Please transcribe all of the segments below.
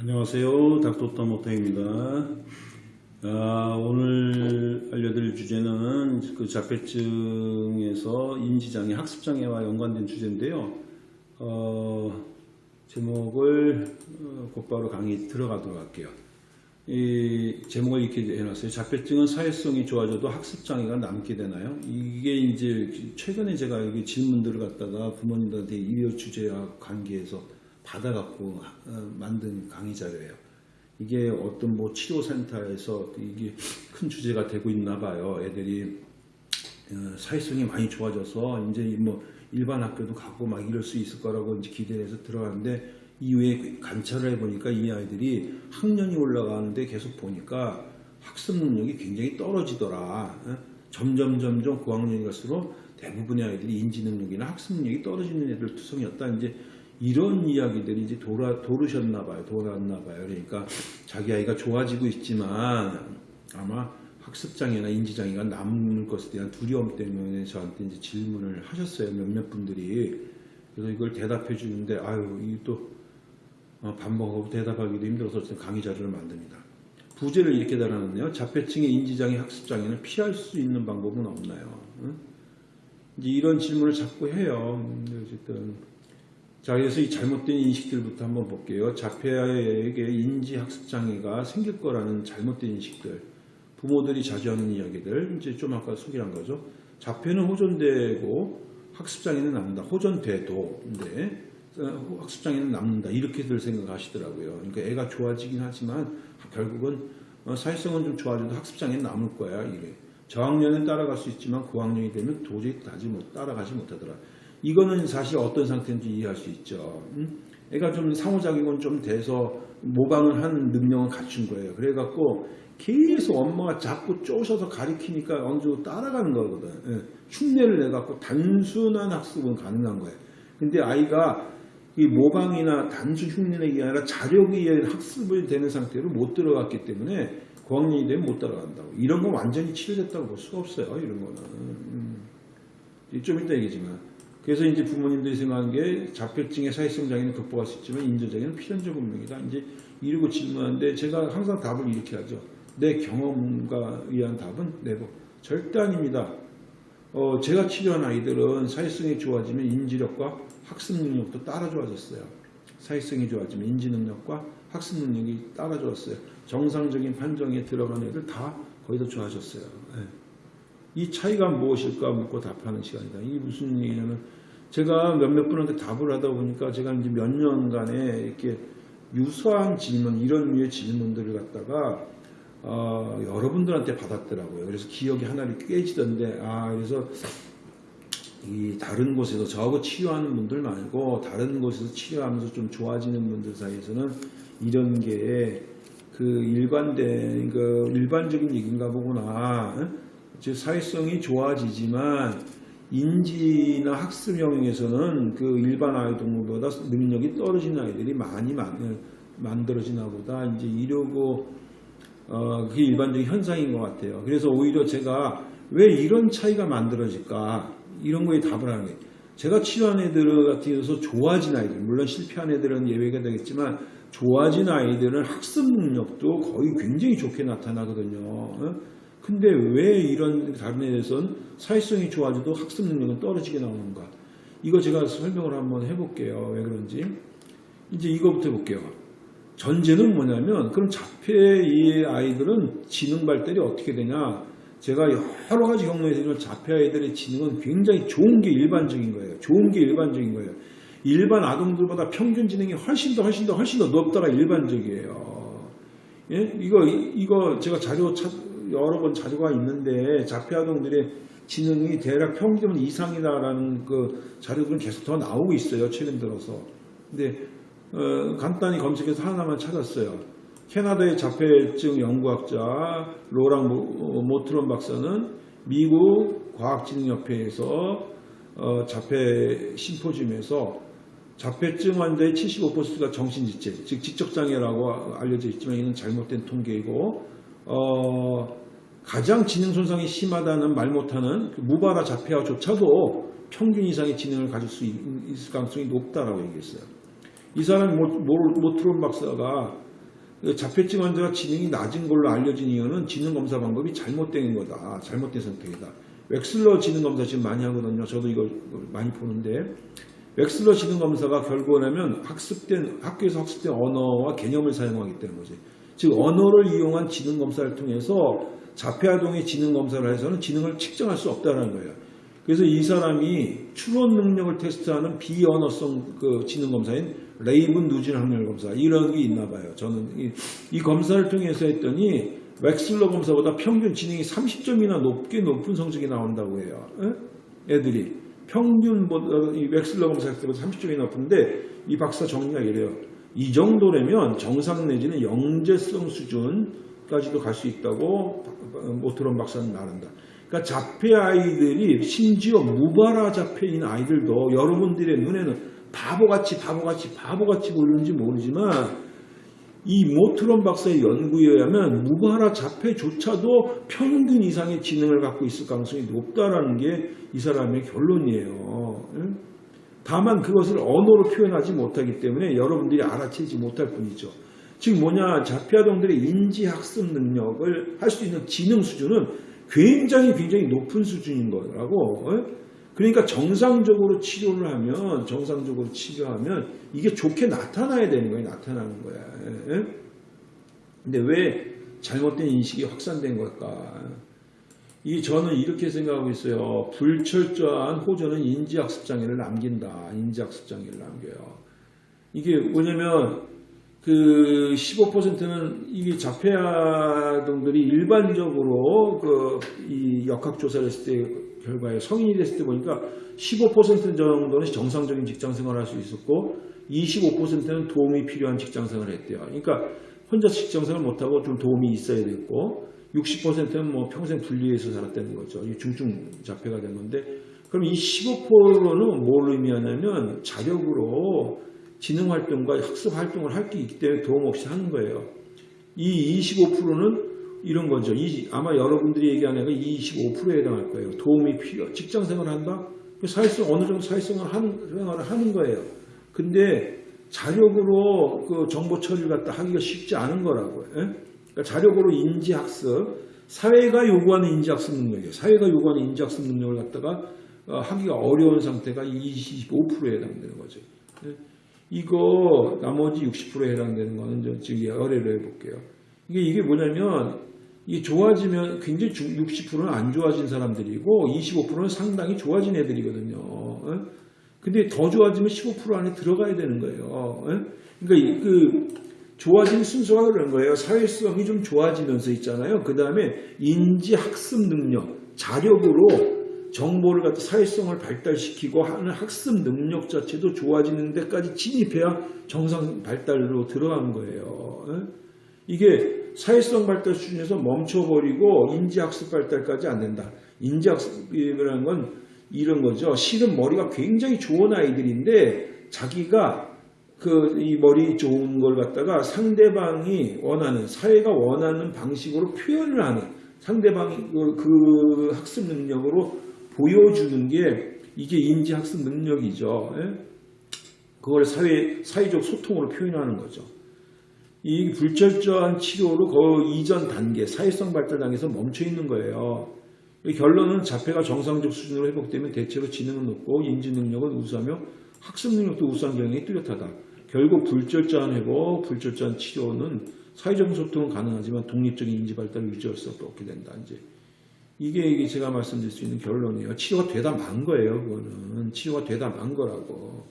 안녕하세요. 닥터터 모터입니다. 아, 오늘 알려드릴 주제는 그 자폐증에서 인지장애, 학습장애와 연관된 주제인데요. 어, 제목을 어, 곧바로 강의 들어가도록 할게요. 이 제목을 이렇게 해놨어요. 자폐증은 사회성이 좋아져도 학습장애가 남게 되나요? 이게 이제 최근에 제가 여기 질문들을 갖다가 부모님들한테 이어 주제와 관계해서 받아갖고 어, 만든 강의 자료예요. 이게 어떤 뭐 치료센터에서 이게 큰 주제가 되고 있나 봐요. 애들이 어, 사회성이 많이 좋아져서 이제 뭐 일반 학교도 가고 막 이럴 수 있을 거라고 이제 기대해서 들어갔는데 이후에 관찰을 해보니까 이 아이들이 학년이 올라가는데 계속 보니까 학습 능력이 굉장히 떨어지더라. 어? 점점 점점 고학년이 갈수록 대부분의 아이들이 인지 능력이나 학습 능력이 떨어지는 애들 투성이었다. 이제 이런 이야기들이 이제 돌아 도르셨나 봐요. 돌았나 봐요. 그러니까 자기 아이가 좋아지고 있지만 아마 학습장애나 인지장애가 남을 것에 대한 두려움 때문에 저한테 이제 질문을 하셨어요. 몇몇 분들이. 그래서 이걸 대답해 주는데 아유 이또 어, 반복하고 대답하기도 힘들어서 강의 자료를 만듭니다. 부제를 이렇게 달아놨네요. 자폐증의 인지장애, 학습장애는 피할 수 있는 방법은 없나요? 응? 이제 이런 질문을 자꾸 해요. 음, 어쨌든 자 그래서 이 잘못된 인식들부터 한번 볼게요. 자폐에게 인지 학습장애가 생길 거라는 잘못된 인식들. 부모들이 자주 하는 이야기들 이제 좀 아까 소개한 거죠. 자폐는 호전되고 학습장애는 남는다. 호전돼도 근데 어, 학습장애는 남는다 이렇게들 생각하시더라고요. 그러니까 애가 좋아지긴 하지만 결국은 어, 사회성은 좀 좋아져도 학습장애는 남을 거야 이래. 저학년은 따라갈 수 있지만 고학년이 되면 도저히 다지 못 따라가지 못하더라. 이거는 사실 어떤 상태인지 이해할 수 있죠. 음? 애가 좀 상호작용은 좀 돼서 모방을 하는 능력을 갖춘 거예요. 그래갖고 계속 엄마가 자꾸 쪼셔서 가리키니까 어느 정도 따라가는 거거든. 예. 흉내를 내갖고 단순한 학습은 가능한 거예요. 근데 아이가 이 모방이나 단순 흉내내기 아니라 자력에 의한 학습이 되는 상태로 못 들어갔기 때문에 고학년이 되면 못 따라간다고. 이런 건 완전히 치료됐다고 볼 수가 없어요. 이런 거는. 음. 좀 이따 얘기지만. 그래서 이제 부모님들이 생각한 게 자폐증의 사회성 장애는 극복할 수 있지만 인조장애는 필연적 운명이다. 이제 이러고 질문하는데 제가 항상 답을 이렇게 하죠. 내 경험과 의한 답은 네버. 절대 아닙니다. 어, 제가 치료한 아이들은 사회성이 좋아지면 인지력과 학습 능력도 따라 좋아졌어요. 사회성이 좋아지면 인지 능력과 학습 능력이 따라 좋았어요. 정상적인 판정에 들어간 애들 다 거의 다 좋아졌어요. 네. 이 차이가 무엇일까 묻고 답하는 시간이다. 이게 무슨 얘기냐면 제가 몇몇 분한테 답을 하다 보니까 제가 이제 몇 년간에 이렇게 유사한 질문, 이런 류의 질문들을 갖다가 어, 여러분들한테 받았더라고요. 그래서 기억이 하나를 깨지던데, 아, 그래서 이 다른 곳에서 저하고 치료하는 분들 말고 다른 곳에서 치료하면서 좀 좋아지는 분들 사이에서는 이런 게 그 일관된 그 일반적인 얘기인가 보구나. 즉 사회성이 좋아지지만 인지나 학습 영역에서는 그 일반 아이들보다 능력이 떨어지는 아이들이 많이 만, 만들어지나 보다 이제 이러고 어, 그게 일반적인 현상인 것 같아요. 그래서 오히려 제가 왜 이런 차이가 만들어질까 이런 거에 답을 하는 거예요. 제가 치료한 애들 같은 경우서 좋아진 아이들 물론 실패한 애들은 예외가 되겠지만 좋아진 아이들은 학습 능력도 거의 굉장히 좋게 나타나거든요. 어? 근데 왜 이런 다른 애에서는 사회성이 좋아져도 학습 능력은 떨어지게 나오는가? 이거 제가 설명을 한번 해볼게요. 왜 그런지. 이제 이거부터 해볼게요. 전제는 뭐냐면 그럼 자폐의 아이들은 지능 발달이 어떻게 되냐? 제가 여러 가지 경로에서 자폐 아이들의 지능은 굉장히 좋은 게 일반적인 거예요. 좋은 게 일반적인 거예요. 일반 아동들보다 평균 지능이 훨씬 더 훨씬 더 훨씬 더 높다가 일반적이에요. 예? 이거 이거 제가 자료 찾, 여러 번 자료가 있는데 자폐 아동들의 지능이 대략 평균 이상이다라는 그 자료들은 계속 더 나오고 있어요. 최근 들어서. 근데 어, 간단히 검색해서 하나만 찾았어요. 캐나다의 자폐증 연구학자 로랑 모트론 박사는 미국 과학진흥협회에서 어, 자폐 심포지움에서 자폐증 환자의 75%가 정신지체, 즉 지적장애라고 알려져 있지만 이는 잘못된 통계이고 어, 가장 지능 손상이 심하다는 말 못하는 그 무바라 자폐아조차도 평균 이상의 지능을 가질 수 있을 가능성이 높다라고 얘기했어요. 이 사람 모트론 박사가 자폐증 환자가 지능이 낮은 걸로 알려진 이유는 지능 검사 방법이 잘못된 거다. 잘못된 선택이다. 웩슬러 지능 검사 지금 많이 하거든요. 저도 이걸 많이 보는데 웩슬러 지능 검사가 하면 학습된 학교에서 학습된 언어와 개념을 사용하기 때문에 거지. 즉 언어를 이용한 지능 검사를 통해서 자폐아동의 지능 검사를 해서는 지능을 측정할 수 없다는 거예요. 그래서 이 사람이 추론 능력을 테스트하는 비언어성 그 지능 검사인 레이븐 누진 행렬 검사 이런 게 있나 봐요. 저는 이, 이 검사를 통해서 했더니 웩슬러 검사보다 평균 지능이 30점이나 높게 높은 성적이 나온다고 해요. 에? 애들이 평균보다 이 웩슬러 검사 때보다 30점이 높은데 이 박사 정리가 이래요. 이 정도라면 정상 내지는 영재성 수준 까지도 갈 수 있다고 모트론 박사는 말한다. 그러니까 자폐 아이들이 심지어 무발화 자폐인 아이들도 여러분들의 눈에는 바보같이 바보같이 바보같이 보이는지 모르지만 이 모트론 박사의 연구에 의하면 무발화 자폐조차도 평균 이상의 지능을 갖고 있을 가능성이 높다라는 게 이 사람의 결론이에요. 다만 그것을 언어로 표현하지 못하기 때문에 여러분들이 알아채지 못할 뿐이죠. 즉 뭐냐 자폐아동들의 인지학습 능력을 할 수 있는 지능 수준은 굉장히 굉장히 높은 수준인 거라고. 그러니까 정상적으로 치료를 하면 정상적으로 치료하면 이게 좋게 나타나야 되는 거예요. 나타나는 거야. 근데 왜 잘못된 인식이 확산된 걸까? 이 저는 이렇게 생각하고 있어요. 불철저한 호전은 인지학습 장애를 남긴다. 인지학습 장애를 남겨요. 이게 뭐냐면 그 15%는 이게 자폐아동들이 일반적으로 그 이 역학조사를 했을 때 결과에 성인이 됐을 때 보니까 15% 정도는 정상적인 직장 생활을 할 수 있었고 25%는 도움이 필요한 직장 생활을 했대요. 그러니까 혼자 직장 생활 못하고 좀 도움이 있어야 됐고 60%는 뭐 평생 분리해서 살았다는 거죠. 중증 자폐가 된 건데 그럼 이 15%는 뭘 의미하냐면 자력으로 지능 활동과 학습 활동을 할 게 있기 때문에 도움 없이 하는 거예요. 이 25%는 이런 거죠. 이, 아마 여러분들이 얘기하는 애가 25%에 해당할 거예요. 도움이 필요, 직장 생활을 한다? 사회성, 어느 정도 사회성을 하는, 생활을 하는 거예요. 근데 자력으로 그 정보 처리를 갖다 하기가 쉽지 않은 거라고요. 예? 그러니까 자력으로 인지학습, 사회가 요구하는 인지학습 능력이에요. 사회가 요구하는 인지학습 능력을 갖다가 어, 하기가 어려운 상태가 25%에 해당되는 거죠. 예? 이거 나머지 60%에 해당되는 거는 지금 열애를 해볼게요. 이게 이게 뭐냐면 이게 좋아지면 굉장히 60%는 안 좋아진 사람들이고 25%는 상당히 좋아진 애들이거든요. 어? 근데 더 좋아지면 15% 안에 들어가야 되는 거예요. 어? 그러니까 그 좋아진 순서가 그런 거예요. 사회성이 좀 좋아지면서 있잖아요. 그 다음에 인지 학습 능력, 자력으로 정보를 갖다 사회성을 발달시키고 하는 학습 능력 자체도 좋아지는 데까지 진입해야 정상 발달로 들어간 거예요. 이게 사회성 발달 수준에서 멈춰버리고 인지학습 발달까지 안 된다. 인지학습이라는 건 이런 거죠. 실은 머리가 굉장히 좋은 아이들인데 자기가 그 이 머리 좋은 걸 갖다가 상대방이 원하는 사회가 원하는 방식으로 표현을 하는 상대방이 그, 그 학습 능력으로 보여주는 게 이게 인지학습 능력이죠. 예? 그걸 사회, 사회적 소통으로 표현하는 거죠. 이 불철저한 치료로 그 이전 단계, 사회성 발달 단계에서 멈춰 있는 거예요. 결론은 자폐가 정상적 수준으로 회복되면 대체로 지능은 높고 인지 능력은 우수하며 학습 능력도 우수한 경향이 뚜렷하다. 결국 불철저한 회복, 불철저한 치료는 사회적 소통은 가능하지만 독립적인 인지 발달을 유지할 수 없게 된다. 이제 이게 제가 말씀드릴 수 있는 결론이에요. 치료가 되다 만 거예요. 그거는 치료가 되다 만 거라고.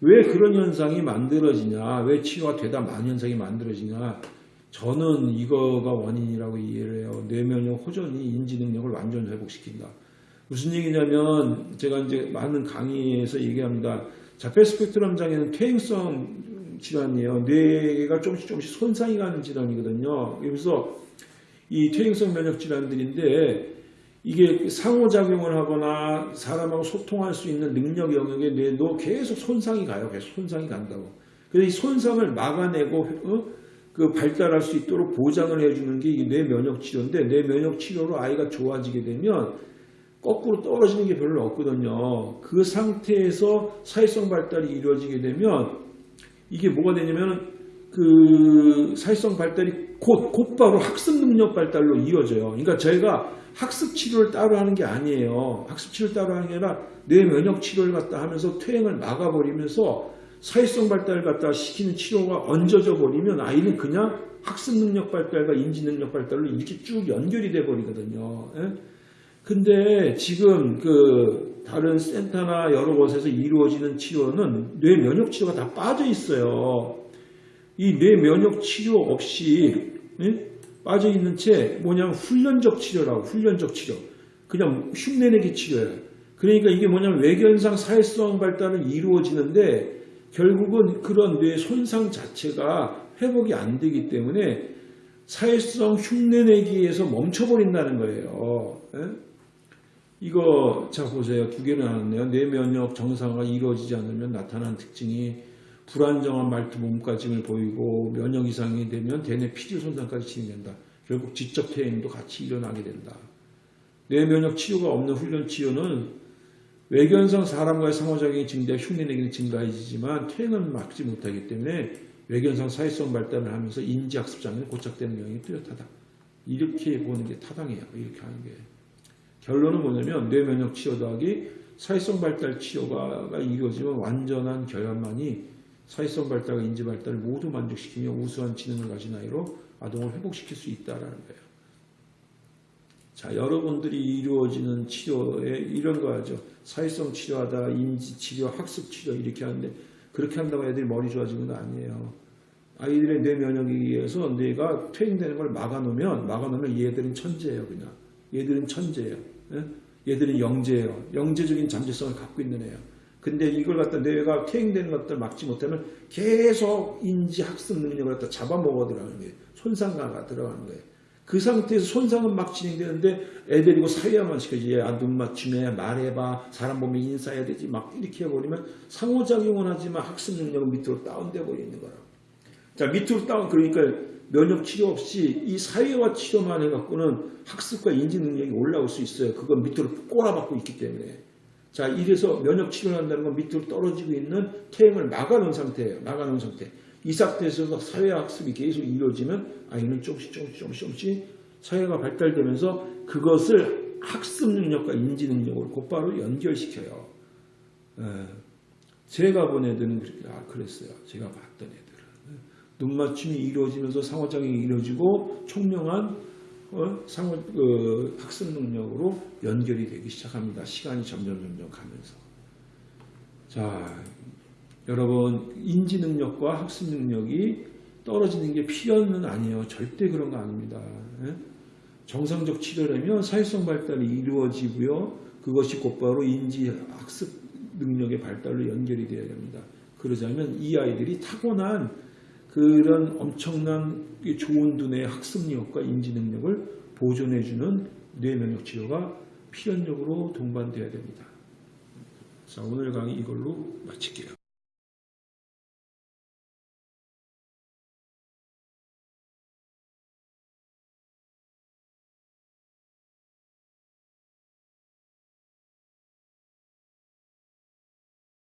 왜 그런 현상이 만들어지냐? 왜 치료가 되다 만 현상이 만들어지냐? 저는 이거가 원인이라고 이해를 해요. 뇌면역 호전이 인지 능력을 완전 회복시킨다. 무슨 얘기냐면 제가 이제 많은 강의에서 얘기합니다. 자폐 스펙트럼 장애는 퇴행성 질환이에요. 뇌가 조금씩 조금씩 손상이 가는 질환이거든요. 그래서 이 퇴행성 면역 질환들인데 이게 상호작용을 하거나 사람하고 소통할 수 있는 능력 영역의 뇌도 계속 손상이 가요. 계속 손상이 간다고. 그래서 이 손상을 막아내고 어? 그 발달할 수 있도록 보장을 해주는 게 뇌 면역 치료인데 뇌 면역 치료로 아이가 좋아지게 되면 거꾸로 떨어지는 게 별로 없거든요. 그 상태에서 사회성 발달이 이루어지게 되면 이게 뭐가 되냐면 그 사회성 발달이 곧 곧바로 학습 능력 발달로 이어져요. 그러니까 저희가 학습 치료를 따로 하는 게 아니에요. 학습 치료를 따로 하는 게 아니라 뇌 면역 치료를 갖다 하면서 퇴행을 막아버리면서 사회성 발달을 갖다 시키는 치료가 얹어져 버리면 아이는 그냥 학습 능력 발달과 인지 능력 발달로 이렇게 쭉 연결이 돼 버리거든요. 예? 근데 지금 그 다른 센터나 여러 곳에서 이루어지는 치료는 뇌 면역 치료가 다 빠져 있어요. 이 뇌 면역 치료 없이 예? 빠져 있는 채 뭐냐면 훈련적 치료라고 훈련적 치료. 그냥 흉내내기 치료예요. 그러니까 이게 뭐냐면 외견상 사회성 발달은 이루어지는데 결국은 그런 뇌 손상 자체가 회복이 안 되기 때문에 사회성 흉내내기에서 멈춰버린다는 거예요. 예? 이거 자 보세요. 두 개를 나눴네요. 뇌 면역 정상화가 이루어지지 않으면 나타나는 특징이 불안정한 말투 몸가짐을 보이고 면역 이상이 되면 대뇌 피질 손상까지 진행된다. 결국 지적 퇴행도 같이 일어나게 된다. 뇌 면역 치료가 없는 훈련 치료는 외견상 사람과의 상호작용이 증대하 흉내내기는 증가해지지만 퇴행은 막지 못하기 때문에 외견상 사회성 발달을 하면서 인지학습 장애는 고착되는 경향이 뚜렷하다. 이렇게 보는 게 타당해요. 이렇게 하는 게. 결론은 뭐냐면 뇌면역 치료 더하기 사회성 발달 치료가 이루어지면 완전한 결함만이 사회성 발달과 인지 발달을 모두 만족시키며 우수한 지능을 가진 아이로 아동을 회복시킬 수 있다라는 거예요. 자, 여러분들이 이루어지는 치료에 이런 거 하죠. 사회성 치료하다, 인지 치료, 학습 치료 이렇게 하는데 그렇게 한다고 애들이 머리 좋아지는 건 아니에요. 아이들의 뇌 면역에 의해서 뇌가 퇴행되는 걸 막아놓으면 막아놓으면 얘들은 천재예요, 그냥. 얘들은 천재예요. 예? 얘들은 영재예요. 영재적인 잠재성을 갖고 있는 애예요. 근데 이걸 갖다 뇌가 퇴행되는 것들 막지 못하면 계속 인지 학습 능력을 갖다 잡아먹어 들어가는 거예요. 손상가가 들어가는 거예요. 그 상태에서 손상은 막 진행되는데 애들이고 사회화만 시켜지. 야, 눈 맞춤해, 말해봐, 사람 보면 인사해야 되지. 막 이렇게 해버리면 상호작용은 하지만 학습 능력은 밑으로 다운돼 버리는 거라. 자, 밑으로 다운, 그러니까 면역 치료 없이 이 사회화 치료만 해갖고는 학습과 인지 능력이 올라올 수 있어요. 그건 밑으로 꼬라박고 있기 때문에. 자, 이래서 면역 치료를 한다는 건 밑으로 떨어지고 있는 퇴행을 막아놓은 상태예요. 막아놓은 상태. 이 상태에서 사회화 학습이 계속 이루어지면 아이는 조금씩 조금씩 조금씩, 조금씩 사회가 발달되면서 그것을 학습 능력과 인지 능력으로 곧바로 연결시켜요. 에, 제가 본 애들은 그렇게, 아, 그랬어요. 제가 봤던 애들은. 눈 맞춤이 이루어지면서 상호작용이 이루어지고 총명한 어? 상호, 그 학습 능력으로 연결이 되기 시작합니다. 시간이 점점 점점 가면서. 자, 여러분 인지 능력과 학습 능력이 떨어지는 게 필연은 아니에요. 절대 그런 거 아닙니다. 예? 정상적 치료라면 사회성 발달이 이루어지고요. 그것이 곧바로 인지 학습 능력의 발달로 연결이 되어야 됩니다. 그러자면 이 아이들이 타고난 그런 엄청난 좋은 두뇌의 학습력과 인지 능력을 보존해주는 뇌면역 치료가 필연적으로 동반되어야 됩니다. 자, 오늘 강의 이걸로 마칠게요.